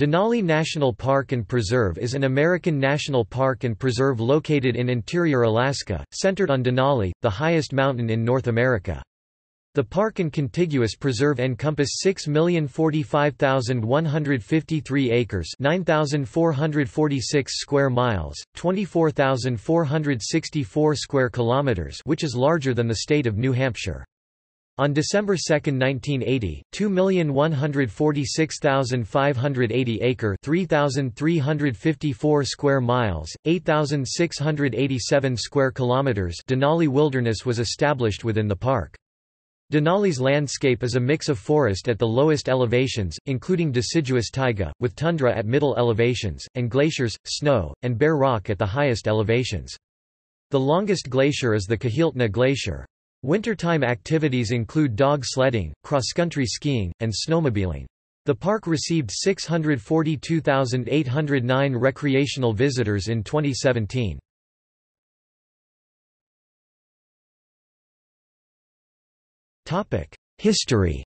Denali National Park and Preserve is an American national park and preserve located in interior Alaska, centered on Denali, the highest mountain in North America. The park and contiguous preserve encompass 6,045,153 acres 9,446 square miles, 24,464 square kilometers which is larger than the state of New Hampshire. On December 2, 1980, 2,146,580 acre 3,354 square miles, 8,687 square kilometers Denali Wilderness was established within the park. Denali's landscape is a mix of forest at the lowest elevations, including deciduous taiga, with tundra at middle elevations, and glaciers, snow, and bare rock at the highest elevations. The longest glacier is the Kahiltna Glacier. Wintertime activities include dog sledding, cross-country skiing, and snowmobiling. The park received 642,809 recreational visitors in 2017. History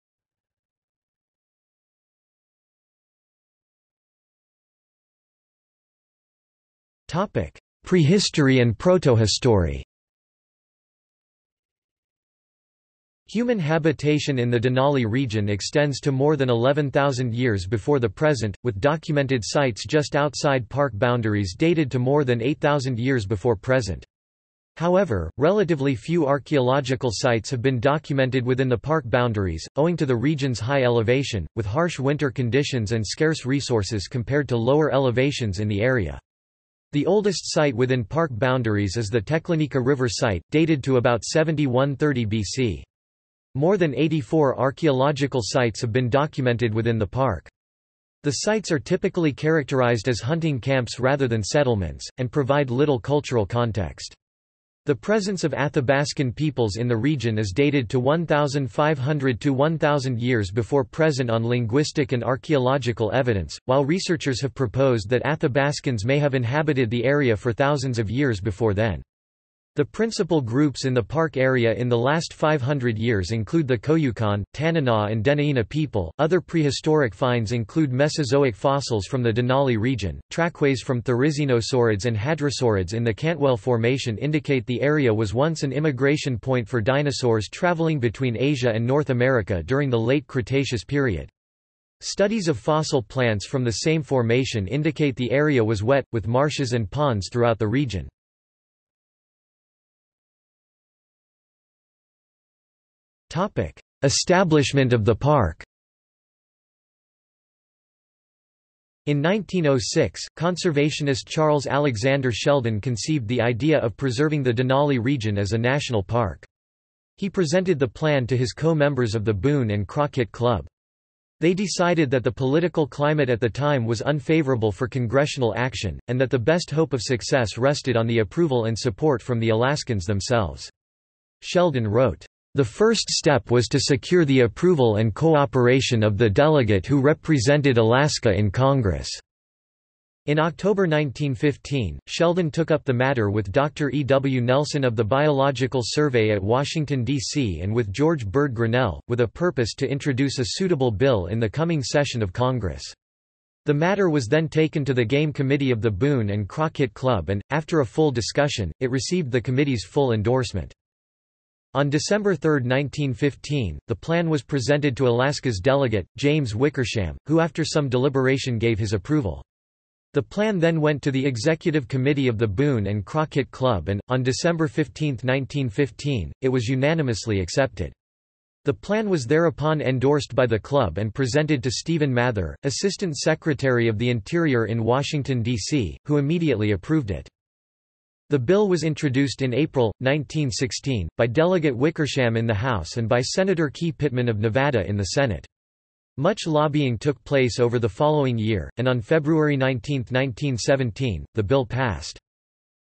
Prehistory and protohistory Human habitation in the Denali region extends to more than 11,000 years before the present, with documented sites just outside park boundaries dated to more than 8,000 years before present. However, relatively few archaeological sites have been documented within the park boundaries, owing to the region's high elevation, with harsh winter conditions and scarce resources compared to lower elevations in the area. The oldest site within park boundaries is the Teklanika River site, dated to about 7130 BC. More than 84 archaeological sites have been documented within the park. The sites are typically characterized as hunting camps rather than settlements, and provide little cultural context. The presence of Athabascan peoples in the region is dated to 1,500 to 1,000 years before present on linguistic and archaeological evidence, while researchers have proposed that Athabascans may have inhabited the area for thousands of years before then. The principal groups in the park area in the last 500 years include the Koyukon, Tanana, and Dena'ina people. Other prehistoric finds include Mesozoic fossils from the Denali region. Trackways from Therizinosaurids and Hadrosaurids in the Cantwell Formation indicate the area was once an immigration point for dinosaurs traveling between Asia and North America during the late Cretaceous period. Studies of fossil plants from the same formation indicate the area was wet, with marshes and ponds throughout the region. Establishment of the park In 1906, conservationist Charles Alexander Sheldon conceived the idea of preserving the Denali region as a national park. He presented the plan to his co-members of the Boone and Crockett Club. They decided that the political climate at the time was unfavorable for congressional action, and that the best hope of success rested on the approval and support from the Alaskans themselves. Sheldon wrote, the first step was to secure the approval and cooperation of the delegate who represented Alaska in Congress. In October 1915, Sheldon took up the matter with Dr. E. W. Nelson of the Biological Survey at Washington, D.C. and with George Bird Grinnell, with a purpose to introduce a suitable bill in the coming session of Congress. The matter was then taken to the Game Committee of the Boone and Crockett Club and, after a full discussion, it received the committee's full endorsement. On December 3, 1915, the plan was presented to Alaska's delegate, James Wickersham, who after some deliberation gave his approval. The plan then went to the Executive Committee of the Boone and Crockett Club and, on December 15, 1915, it was unanimously accepted. The plan was thereupon endorsed by the club and presented to Stephen Mather, Assistant Secretary of the Interior in Washington, D.C., who immediately approved it. The bill was introduced in April, 1916, by Delegate Wickersham in the House and by Senator Key Pittman of Nevada in the Senate. Much lobbying took place over the following year, and on February 19, 1917, the bill passed.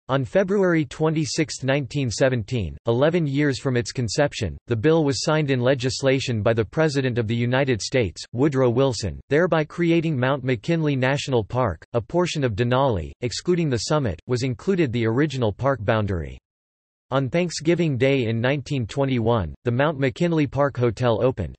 On February 26, 1917, 11 years from its conception, the bill was signed in legislation by the President of the United States, Woodrow Wilson, thereby creating Mount McKinley National Park. A portion of Denali, excluding the summit, was included the original park boundary. On Thanksgiving Day in 1921, the Mount McKinley Park Hotel opened.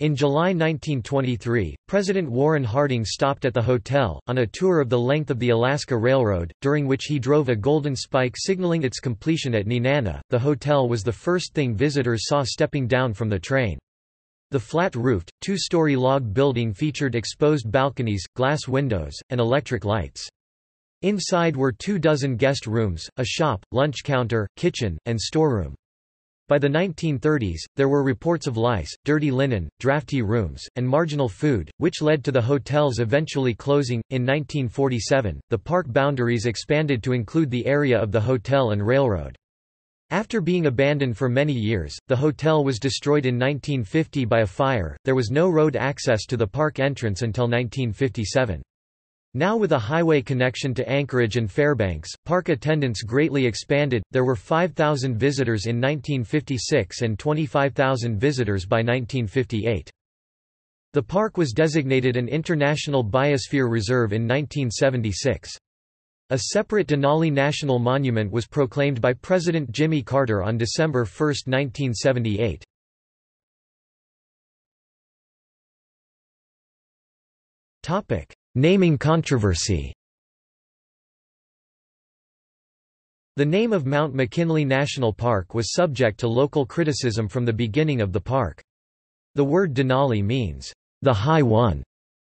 In July 1923, President Warren Harding stopped at the hotel, on a tour of the length of the Alaska Railroad, during which he drove a golden spike signaling its completion at Nenana. The hotel was the first thing visitors saw stepping down from the train. The flat-roofed, two-story log building featured exposed balconies, glass windows, and electric lights. Inside were two dozen guest rooms, a shop, lunch counter, kitchen, and storeroom. By the 1930s, there were reports of lice, dirty linen, drafty rooms, and marginal food, which led to the hotels eventually closing. In 1947, the park boundaries expanded to include the area of the hotel and railroad. After being abandoned for many years, the hotel was destroyed in 1950 by a fire. There was no road access to the park entrance until 1957. Now with a highway connection to Anchorage and Fairbanks, park attendance greatly expanded. There were 5,000 visitors in 1956 and 25,000 visitors by 1958. The park was designated an International Biosphere Reserve in 1976. A separate Denali National Monument was proclaimed by President Jimmy Carter on December 1, 1978. Topic: Naming controversy The name of Mount McKinley National Park was subject to local criticism from the beginning of the park. The word Denali means, the High One,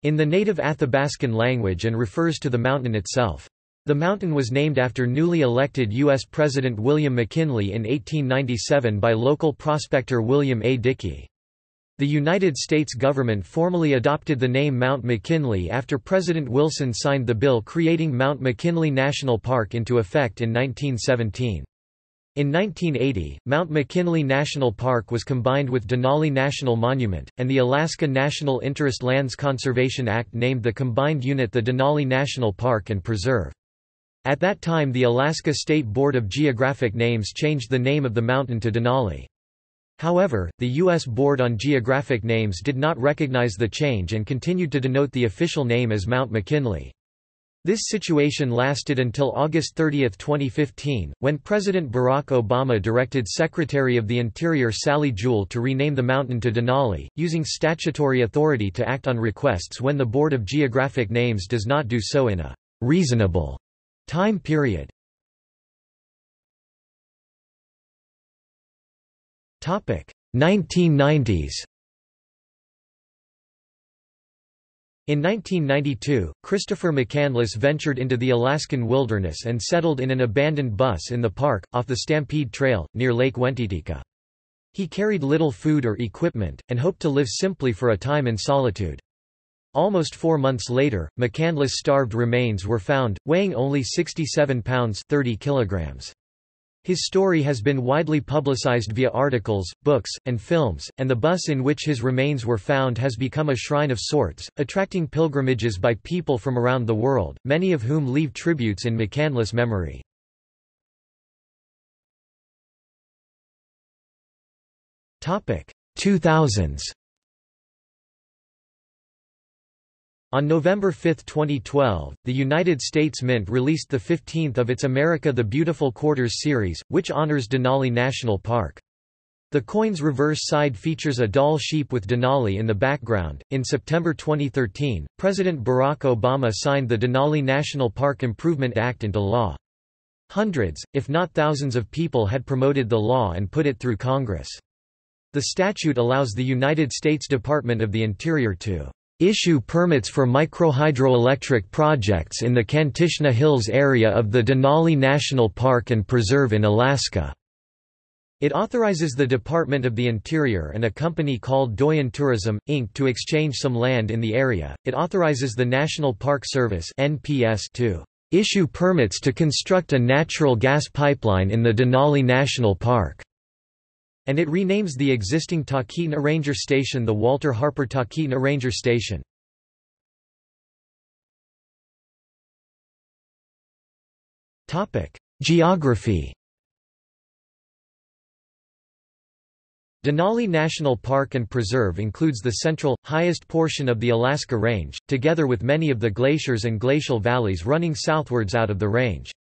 in the native Athabascan language and refers to the mountain itself. The mountain was named after newly elected U.S. President William McKinley in 1897 by local prospector William A. Dickey. The United States government formally adopted the name Mount McKinley after President Wilson signed the bill creating Mount McKinley National Park into effect in 1917. In 1980, Mount McKinley National Park was combined with Denali National Monument, and the Alaska National Interest Lands Conservation Act named the combined unit the Denali National Park and Preserve. At that time the Alaska State Board of Geographic Names changed the name of the mountain to Denali. However, the U.S. Board on Geographic Names did not recognize the change and continued to denote the official name as Mount McKinley. This situation lasted until August 30, 2015, when President Barack Obama directed Secretary of the Interior Sally Jewell to rename the mountain to Denali, using statutory authority to act on requests when the Board of Geographic Names does not do so in a reasonable time period. 1990s In 1992, Christopher McCandless ventured into the Alaskan wilderness and settled in an abandoned bus in the park, off the Stampede Trail, near Lake Wentitika. He carried little food or equipment, and hoped to live simply for a time in solitude. Almost four months later, McCandless' starved remains were found, weighing only 67 pounds 30 kilograms. His story has been widely publicized via articles, books, and films, and the bus in which his remains were found has become a shrine of sorts, attracting pilgrimages by people from around the world, many of whom leave tributes in McCandless memory. Topic 2000s On November 5, 2012, the United States Mint released the 15th of its America the Beautiful Quarters series, which honors Denali National Park. The coin's reverse side features a Dall sheep with Denali in the background. In September 2013, President Barack Obama signed the Denali National Park Improvement Act into law. Hundreds, if not thousands of people had promoted the law and put it through Congress. The statute allows the United States Department of the Interior to issue permits for microhydroelectric projects in the Kantishna Hills area of the Denali National Park and Preserve in Alaska. It authorizes the Department of the Interior and a company called Doyon Tourism, Inc. to exchange some land in the area. It authorizes the National Park Service (NPS) to issue permits to construct a natural gas pipeline in the Denali National Park and it renames the existing Talkeetna Ranger Station the Walter Harper Talkeetna Ranger Station. Geography Denali National Park and Preserve includes the central, highest portion of the Alaska Range, together with many of the glaciers and glacial valleys running southwards out of the range.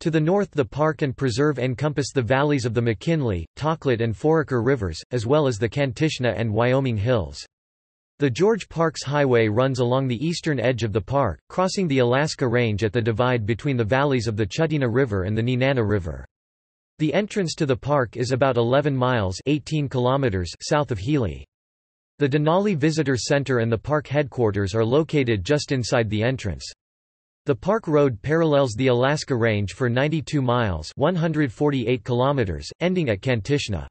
To the north the park and preserve encompass the valleys of the McKinley, Toklat and Foraker rivers, as well as the Kantishna and Wyoming hills. The George Parks Highway runs along the eastern edge of the park, crossing the Alaska Range at the divide between the valleys of the Chulitna River and the Nenana River. The entrance to the park is about 11 miles 18 kilometers south of Healy. The Denali Visitor Center and the park headquarters are located just inside the entrance. The park road parallels the Alaska Range for 92 miles 148 kilometers, ending at Kantishna.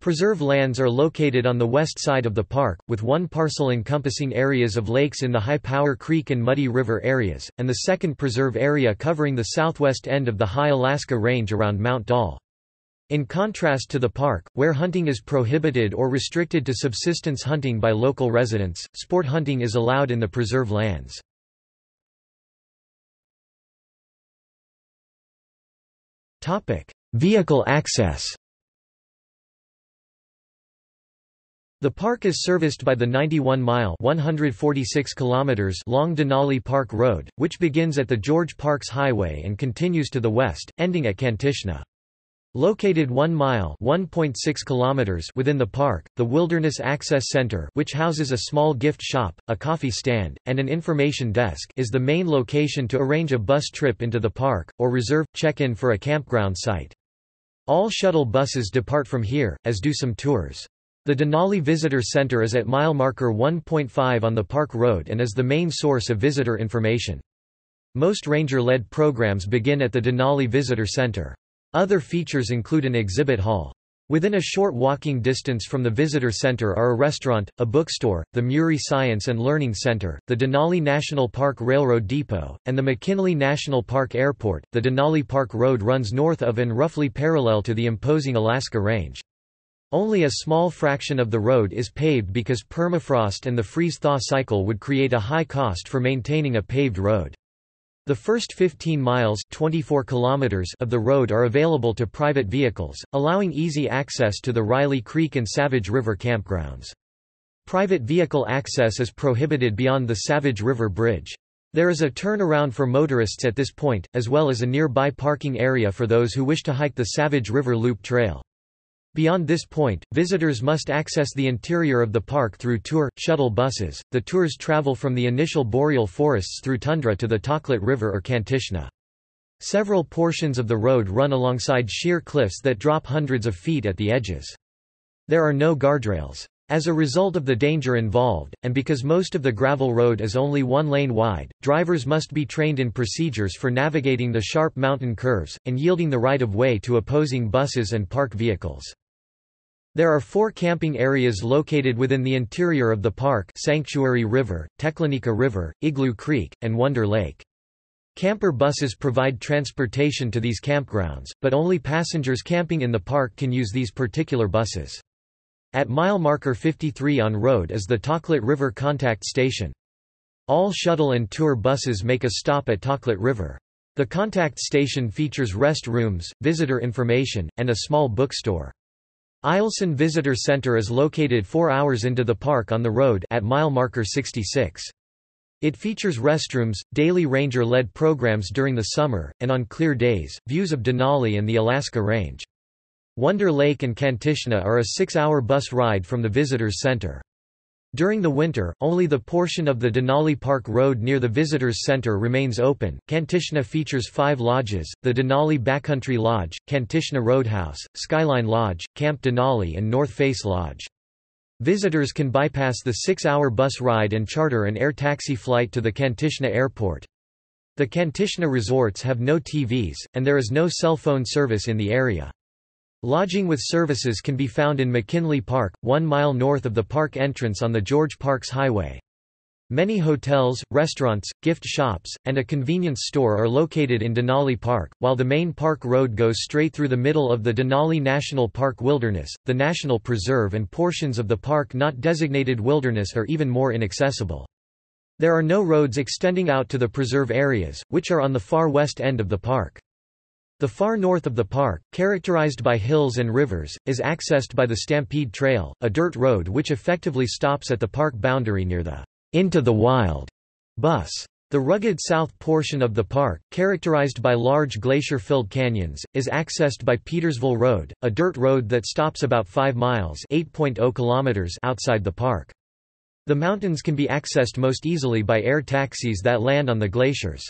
Preserve lands are located on the west side of the park, with one parcel encompassing areas of lakes in the High Power Creek and Muddy River areas, and the second preserve area covering the southwest end of the High Alaska Range around Mount Dall. In contrast to the park, where hunting is prohibited or restricted to subsistence hunting by local residents, sport hunting is allowed in the preserve lands. Vehicle access The park is serviced by the 91-mile (146 kilometers) long Denali Park Road, which begins at the George Parks Highway and continues to the west, ending at Kantishna. Located 1 mile (1.6 kilometers) within the park, the Wilderness Access Center, which houses a small gift shop, a coffee stand, and an information desk, is the main location to arrange a bus trip into the park or reserve check-in for a campground site. All shuttle buses depart from here, as do some tours. The Denali Visitor Center is at mile marker 1.5 on the Park Road and is the main source of visitor information. Most ranger-led programs begin at the Denali Visitor Center. Other features include an exhibit hall. Within a short walking distance from the visitor center are a restaurant, a bookstore, the Murie Science and Learning Center, the Denali National Park Railroad Depot, and the McKinley National Park Airport. The Denali Park Road runs north of and roughly parallel to the imposing Alaska Range. Only a small fraction of the road is paved because permafrost and the freeze-thaw cycle would create a high cost for maintaining a paved road. The first 15 miles 24 kilometers of the road are available to private vehicles, allowing easy access to the Riley Creek and Savage River campgrounds. Private vehicle access is prohibited beyond the Savage River Bridge. There is a turnaround for motorists at this point, as well as a nearby parking area for those who wish to hike the Savage River Loop Trail. Beyond this point, visitors must access the interior of the park through tour, shuttle buses. The tours travel from the initial boreal forests through tundra to the Toklat River or Kantishna. Several portions of the road run alongside sheer cliffs that drop hundreds of feet at the edges. There are no guardrails. As a result of the danger involved, and because most of the gravel road is only one lane wide, drivers must be trained in procedures for navigating the sharp mountain curves, and yielding the right of way to opposing buses and park vehicles. There are four camping areas located within the interior of the park Sanctuary River, Teklanika River, Igloo Creek, and Wonder Lake. Camper buses provide transportation to these campgrounds, but only passengers camping in the park can use these particular buses. At mile marker 53 on road is the Toklat River Contact Station. All shuttle and tour buses make a stop at Toklat River. The contact station features rest rooms, visitor information, and a small bookstore. Eielson Visitor Center is located 4 hours into the park on the road at mile marker 66. It features restrooms, daily ranger-led programs during the summer, and on clear days, views of Denali and the Alaska Range. Wonder Lake and Kantishna are a six-hour bus ride from the Visitors Center. During the winter, only the portion of the Denali Park Road near the Visitors Center remains open. Kantishna features five lodges the Denali Backcountry Lodge, Kantishna Roadhouse, Skyline Lodge, Camp Denali, and North Face Lodge. Visitors can bypass the six hour bus ride and charter an air taxi flight to the Kantishna Airport. The Kantishna resorts have no TVs, and there is no cell phone service in the area. Lodging with services can be found in McKinley Park, one mile north of the park entrance on the George Parks Highway. Many hotels, restaurants, gift shops, and a convenience store are located in Denali Park, while the main park road goes straight through the middle of the Denali National Park Wilderness. The National Preserve and portions of the park not designated wilderness are even more inaccessible. There are no roads extending out to the preserve areas, which are on the far west end of the park. The far north of the park, characterized by hills and rivers, is accessed by the Stampede Trail, a dirt road which effectively stops at the park boundary near the Into the Wild bus. The rugged south portion of the park, characterized by large glacier-filled canyons, is accessed by Petersville Road, a dirt road that stops about 5 miles kilometers outside the park. The mountains can be accessed most easily by air taxis that land on the glaciers.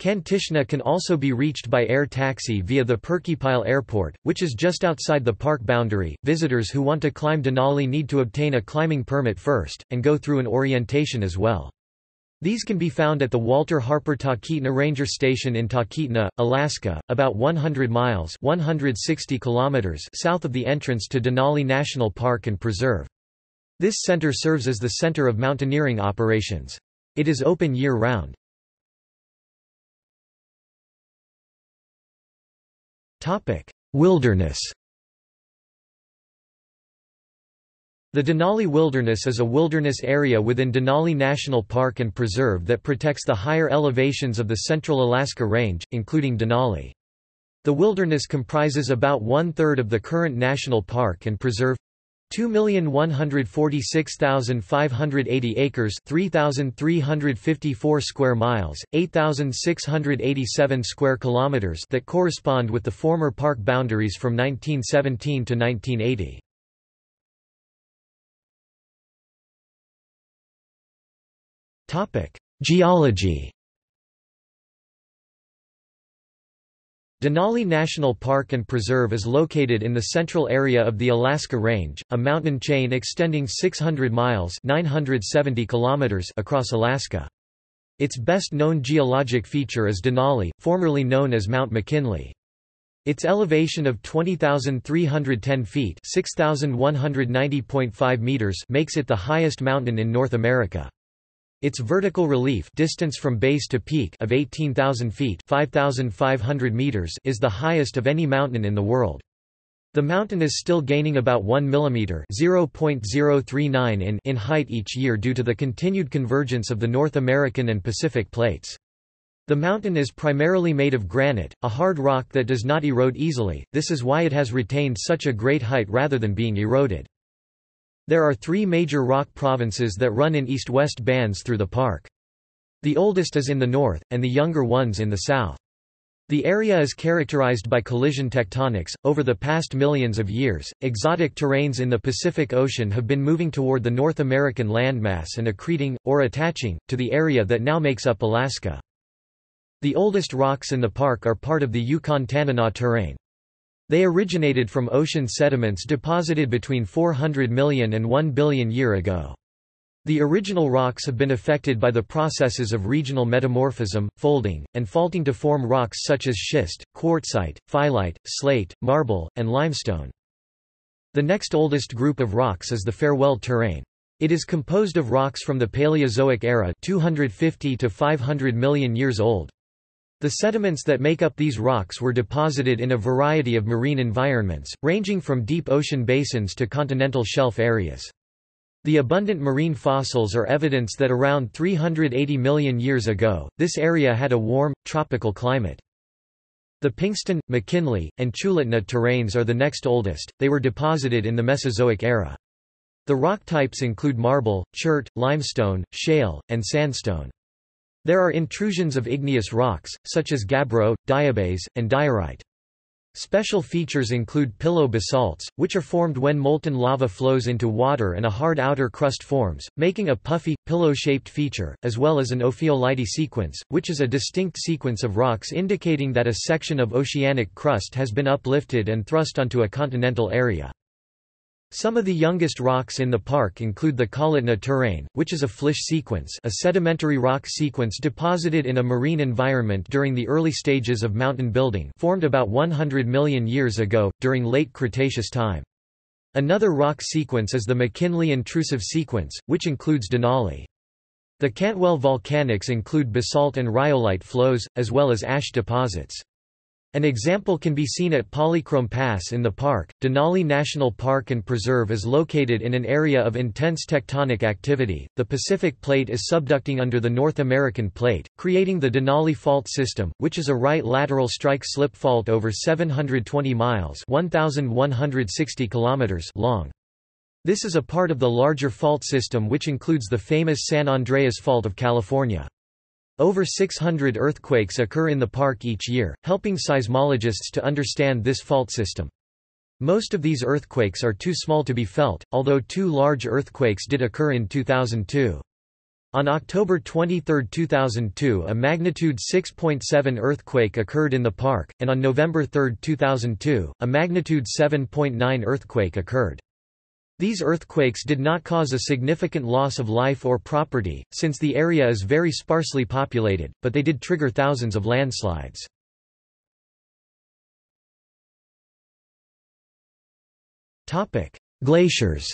Kantishna can also be reached by air taxi via the Purkeypile Airport, which is just outside the park boundary. Visitors who want to climb Denali need to obtain a climbing permit first, and go through an orientation as well. These can be found at the Walter Harper Talkeetna Ranger Station in Talkeetna, Alaska, about 100 miles 160 kilometers south of the entrance to Denali National Park and Preserve. This center serves as the center of mountaineering operations. It is open year-round. Wilderness. The Denali Wilderness is a wilderness area within Denali National Park and Preserve that protects the higher elevations of the Central Alaska Range, including Denali. The wilderness comprises about one-third of the current national park and preserve 2,146,580 acres 3,354 square miles, 8,687 square kilometers that correspond with the former park boundaries from 1917 to 1980. Geology Denali National Park and Preserve is located in the central area of the Alaska Range, a mountain chain extending 600 miles 970 kilometers across Alaska. Its best-known geologic feature is Denali, formerly known as Mount McKinley. Its elevation of 20,310 feet (6,190.5 meters makes it the highest mountain in North America. Its vertical relief distance from base to peak of 18,000 feet 5,500 meters is the highest of any mountain in the world. The mountain is still gaining about 1 mm (0.039 in) in height each year due to the continued convergence of the North American and Pacific plates. The mountain is primarily made of granite, a hard rock that does not erode easily, this is why it has retained such a great height rather than being eroded. There are three major rock provinces that run in east-west bands through the park. The oldest is in the north, and the younger ones in the south. The area is characterized by collision tectonics. Over the past millions of years, exotic terranes in the Pacific Ocean have been moving toward the North American landmass and accreting, or attaching, to the area that now makes up Alaska. The oldest rocks in the park are part of the Yukon-Tanana terrane. They originated from ocean sediments deposited between 400 million and 1 billion year ago. The original rocks have been affected by the processes of regional metamorphism, folding, and faulting to form rocks such as schist, quartzite, phyllite, slate, marble, and limestone. The next oldest group of rocks is the Farewell Terrane. It is composed of rocks from the Paleozoic era 250 to 500 million years old. The sediments that make up these rocks were deposited in a variety of marine environments, ranging from deep ocean basins to continental shelf areas. The abundant marine fossils are evidence that around 380 million years ago, this area had a warm, tropical climate. The Pingston, McKinley, and Chulitna terranes are the next oldest, they were deposited in the Mesozoic era. The rock types include marble, chert, limestone, shale, and sandstone. There are intrusions of igneous rocks, such as gabbro, diabase, and diorite. Special features include pillow basalts, which are formed when molten lava flows into water and a hard outer crust forms, making a puffy, pillow-shaped feature, as well as an ophiolite sequence, which is a distinct sequence of rocks indicating that a section of oceanic crust has been uplifted and thrust onto a continental area. Some of the youngest rocks in the park include the Kahiltna terrane, which is a flysch sequence a sedimentary rock sequence deposited in a marine environment during the early stages of mountain building formed about 100 million years ago, during late Cretaceous time. Another rock sequence is the McKinley intrusive sequence, which includes Denali. The Cantwell volcanics include basalt and rhyolite flows, as well as ash deposits. An example can be seen at Polychrome Pass in the park. Denali National Park and Preserve is located in an area of intense tectonic activity. The Pacific Plate is subducting under the North American Plate, creating the Denali Fault System, which is a right lateral strike slip fault over 720 miles (1160 kilometers) long. This is a part of the larger fault system which includes the famous San Andreas Fault of California. Over 600 earthquakes occur in the park each year, helping seismologists to understand this fault system. Most of these earthquakes are too small to be felt, although two large earthquakes did occur in 2002. On October 23, 2002 a magnitude 6.7 earthquake occurred in the park, and on November 3, 2002, a magnitude 7.9 earthquake occurred. These earthquakes did not cause a significant loss of life or property, since the area is very sparsely populated, but they did trigger thousands of landslides. Glaciers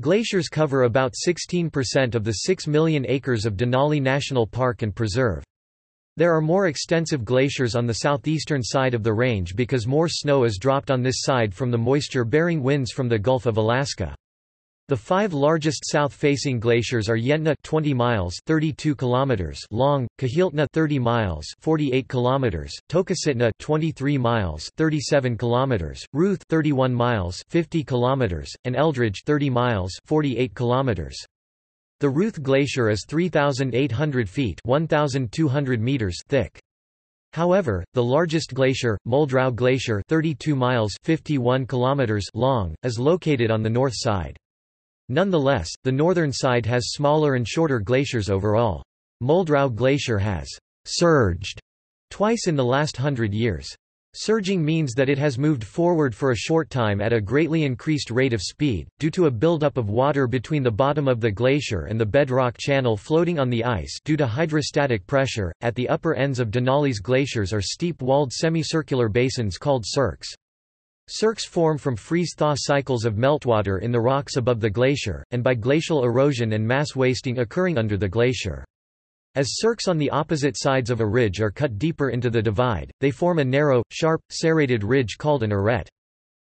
Glaciers cover about 16% of the 6 million acres of Denali National Park and Preserve. There are more extensive glaciers on the southeastern side of the range because more snow is dropped on this side from the moisture-bearing winds from the Gulf of Alaska. The five largest south-facing glaciers are Yentna 20 miles 32 kilometers long, Kahiltna 30 miles 48 kilometers, Tokositna 23 miles 37 kilometers, Ruth 31 miles 50 kilometers, and Eldridge 30 miles 48 kilometers. The Ruth Glacier is 3,800 feet 1,200 meters thick. However, the largest glacier, Muldrow Glacier 32 miles 51 kilometers long, is located on the north side. Nonetheless, the northern side has smaller and shorter glaciers overall. Muldrow Glacier has «surged» twice in the last hundred years. Surging means that it has moved forward for a short time at a greatly increased rate of speed, due to a buildup of water between the bottom of the glacier and the bedrock channel floating on the ice due to hydrostatic pressure. At the upper ends of Denali's glaciers are steep-walled semicircular basins called cirques. Cirques form from freeze-thaw cycles of meltwater in the rocks above the glacier, and by glacial erosion and mass wasting occurring under the glacier. As cirques on the opposite sides of a ridge are cut deeper into the divide, they form a narrow, sharp, serrated ridge called an arête.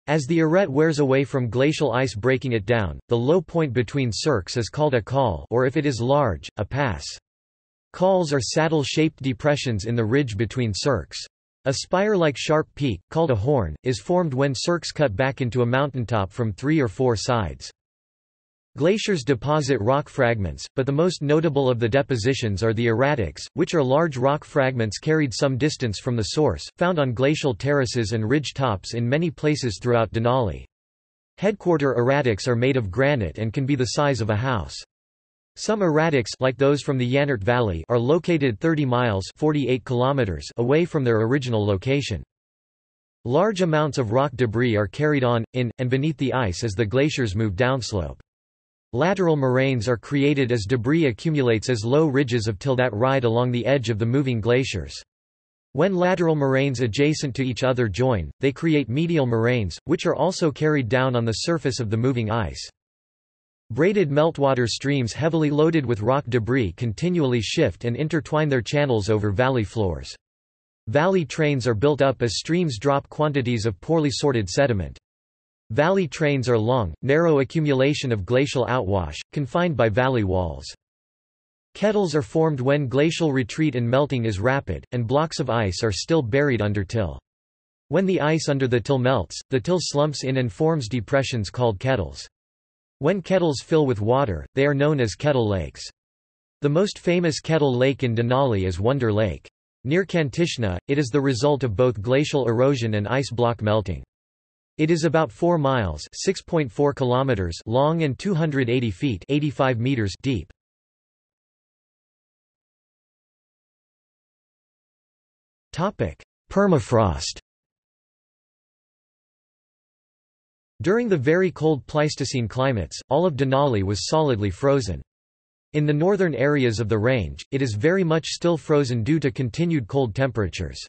As the arête wears away from glacial ice breaking it down, the low point between cirques is called a col or if it is large, a pass. Cols are saddle-shaped depressions in the ridge between cirques. A spire-like sharp peak, called a horn, is formed when cirques cut back into a mountaintop from three or four sides. Glaciers deposit rock fragments, but the most notable of the depositions are the erratics, which are large rock fragments carried some distance from the source, found on glacial terraces and ridge tops in many places throughout Denali. Headquarter erratics are made of granite and can be the size of a house. Some erratics like those from the Yanert Valley are located 30 miles 48 kilometers away from their original location. Large amounts of rock debris are carried on, in, and beneath the ice as the glaciers move downslope. Lateral moraines are created as debris accumulates as low ridges of till that ride along the edge of the moving glaciers. When lateral moraines adjacent to each other join, they create medial moraines, which are also carried down on the surface of the moving ice. Braided meltwater streams heavily loaded with rock debris continually shift and intertwine their channels over valley floors. Valley trains are built up as streams drop quantities of poorly sorted sediment. Valley trains are long, narrow accumulation of glacial outwash, confined by valley walls. Kettles are formed when glacial retreat and melting is rapid, and blocks of ice are still buried under till. When the ice under the till melts, the till slumps in and forms depressions called kettles. When kettles fill with water, they are known as kettle lakes. The most famous kettle lake in Denali is Wonder Lake. Near Kantishna, it is the result of both glacial erosion and ice block melting. It is about 4 miles (6.4 kilometers) long and 280 feet (85 meters) deep. Topic: Permafrost. During the very cold Pleistocene climates, all of Denali was solidly frozen. In the northern areas of the range, it is very much still frozen due to continued cold temperatures.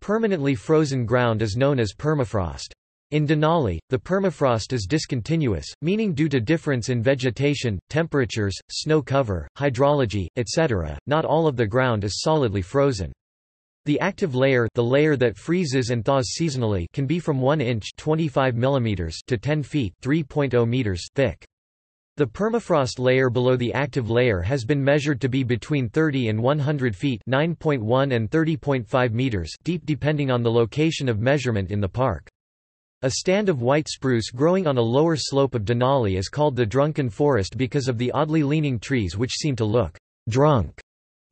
Permanently frozen ground is known as permafrost. In Denali, the permafrost is discontinuous, meaning due to difference in vegetation, temperatures, snow cover, hydrology, etc., not all of the ground is solidly frozen. The active layer, the layer that freezes and thaws seasonally, can be from 1 inch (25 mm) to 10 feet (3.0 meters) thick. The permafrost layer below the active layer has been measured to be between 30 and 100 feet (9.1 and 30.5 meters) deep depending on the location of measurement in the park. A stand of white spruce growing on a lower slope of Denali is called the drunken forest because of the oddly leaning trees which seem to look drunk.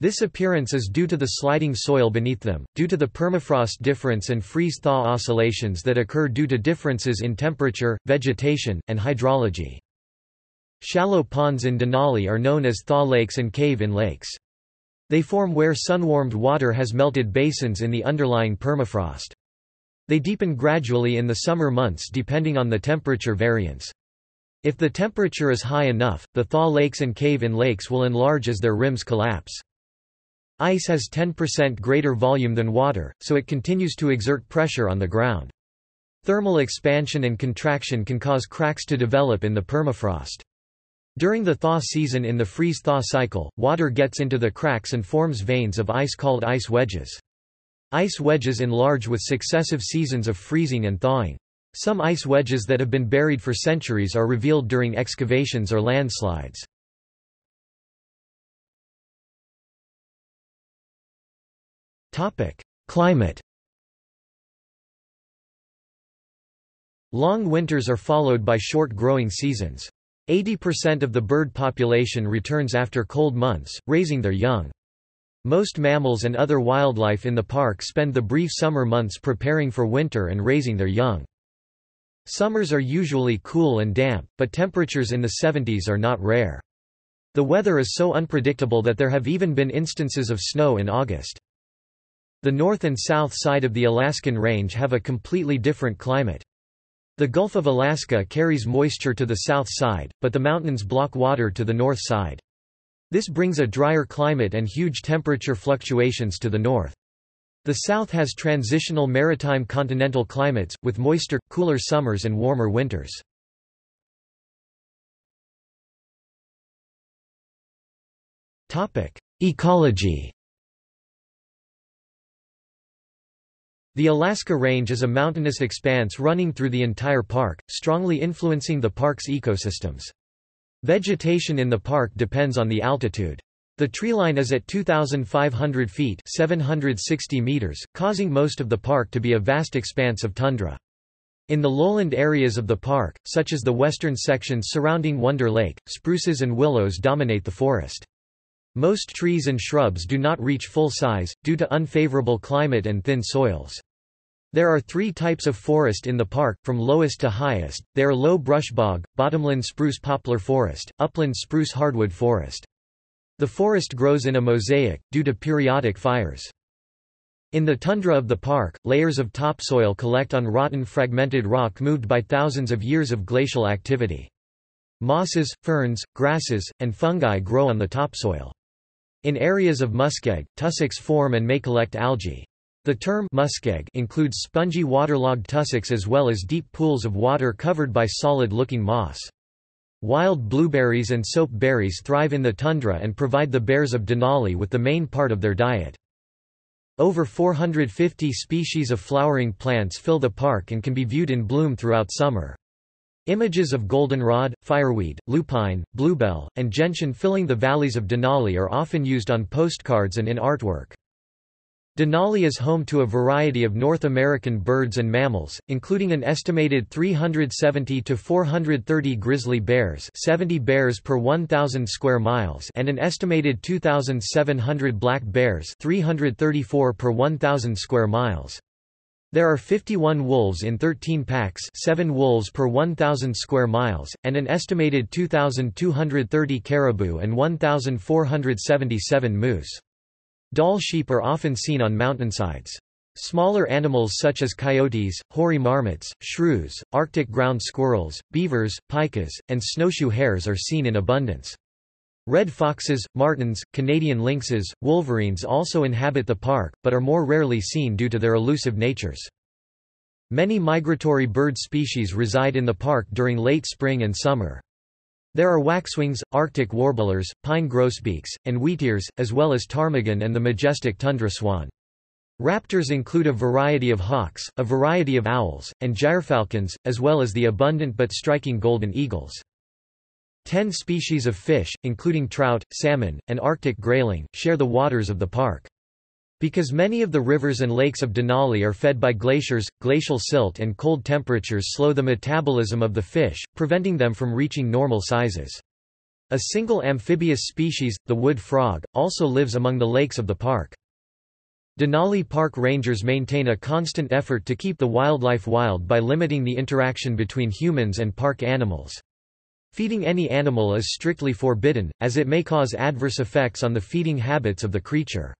This appearance is due to the sliding soil beneath them, due to the permafrost difference and freeze-thaw oscillations that occur due to differences in temperature, vegetation, and hydrology. Shallow ponds in Denali are known as thaw lakes and cave-in lakes. They form where sun-warmed water has melted basins in the underlying permafrost. They deepen gradually in the summer months depending on the temperature variance. If the temperature is high enough, the thaw lakes and cave-in lakes will enlarge as their rims collapse. Ice has 10% greater volume than water, so it continues to exert pressure on the ground. Thermal expansion and contraction can cause cracks to develop in the permafrost. During the thaw season in the freeze-thaw cycle, water gets into the cracks and forms veins of ice called ice wedges. Ice wedges enlarge with successive seasons of freezing and thawing. Some ice wedges that have been buried for centuries are revealed during excavations or landslides. Climate Long winters are followed by short growing seasons. 80% of the bird population returns after cold months, raising their young. Most mammals and other wildlife in the park spend the brief summer months preparing for winter and raising their young. Summers are usually cool and damp, but temperatures in the 70s are not rare. The weather is so unpredictable that there have even been instances of snow in August. The north and south side of the Alaskan range have a completely different climate. The Gulf of Alaska carries moisture to the south side, but the mountains block water to the north side. This brings a drier climate and huge temperature fluctuations to the north. The south has transitional maritime continental climates, with moister, cooler summers and warmer winters. Ecology The Alaska Range is a mountainous expanse running through the entire park, strongly influencing the park's ecosystems. Vegetation in the park depends on the altitude. The treeline is at 2,500 feet 760 meters, causing most of the park to be a vast expanse of tundra. In the lowland areas of the park, such as the western sections surrounding Wonder Lake, spruces and willows dominate the forest. Most trees and shrubs do not reach full size, due to unfavorable climate and thin soils. There are three types of forest in the park, from lowest to highest. They are low brush bog, bottomland spruce poplar forest, upland spruce hardwood forest. The forest grows in a mosaic, due to periodic fires. In the tundra of the park, layers of topsoil collect on rotten fragmented rock moved by thousands of years of glacial activity. Mosses, ferns, grasses, and fungi grow on the topsoil. In areas of muskeg, tussocks form and may collect algae. The term muskeg includes spongy waterlogged tussocks as well as deep pools of water covered by solid-looking moss. Wild blueberries and soap berries thrive in the tundra and provide the bears of Denali with the main part of their diet. Over 450 species of flowering plants fill the park and can be viewed in bloom throughout summer. Images of goldenrod, fireweed, lupine, bluebell, and gentian filling the valleys of Denali are often used on postcards and in artwork. Denali is home to a variety of North American birds and mammals, including an estimated 370 to 430 grizzly bears 70 bears per 1,000 square miles and an estimated 2,700 black bears 334 per 1,000 square miles. There are 51 wolves in 13 packs 7 wolves per 1,000 square miles, and an estimated 2,230 caribou and 1,477 moose. Dall sheep are often seen on mountainsides. Smaller animals such as coyotes, hoary marmots, shrews, Arctic ground squirrels, beavers, pikas, and snowshoe hares are seen in abundance. Red foxes, martens, Canadian lynxes, wolverines also inhabit the park, but are more rarely seen due to their elusive natures. Many migratory bird species reside in the park during late spring and summer. There are waxwings, Arctic warblers, pine grosbeaks, and wheatears, as well as ptarmigan and the majestic tundra swan. Raptors include a variety of hawks, a variety of owls, and gyrfalcons, as well as the abundant but striking golden eagles. Ten species of fish, including trout, salmon, and Arctic grayling, share the waters of the park. Because many of the rivers and lakes of Denali are fed by glaciers, glacial silt and cold temperatures slow the metabolism of the fish, preventing them from reaching normal sizes. A single amphibious species, the wood frog, also lives among the lakes of the park. Denali Park rangers maintain a constant effort to keep the wildlife wild by limiting the interaction between humans and park animals. Feeding any animal is strictly forbidden, as it may cause adverse effects on the feeding habits of the creature.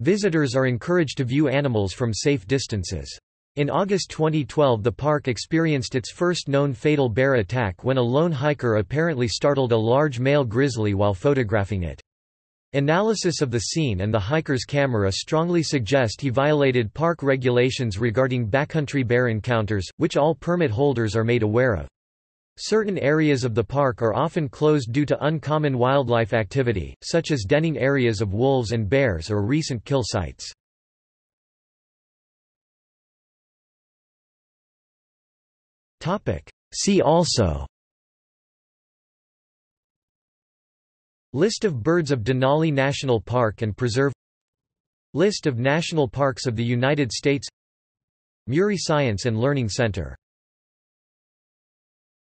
Visitors are encouraged to view animals from safe distances. In August 2012 the park experienced its first known fatal bear attack when a lone hiker apparently startled a large male grizzly while photographing it. Analysis of the scene and the hiker's camera strongly suggest he violated park regulations regarding backcountry bear encounters, which all permit holders are made aware of. Certain areas of the park are often closed due to uncommon wildlife activity, such as denning areas of wolves and bears or recent kill sites. See also List of birds of Denali National Park and Preserve List of national parks of the United States Murie Science and Learning Center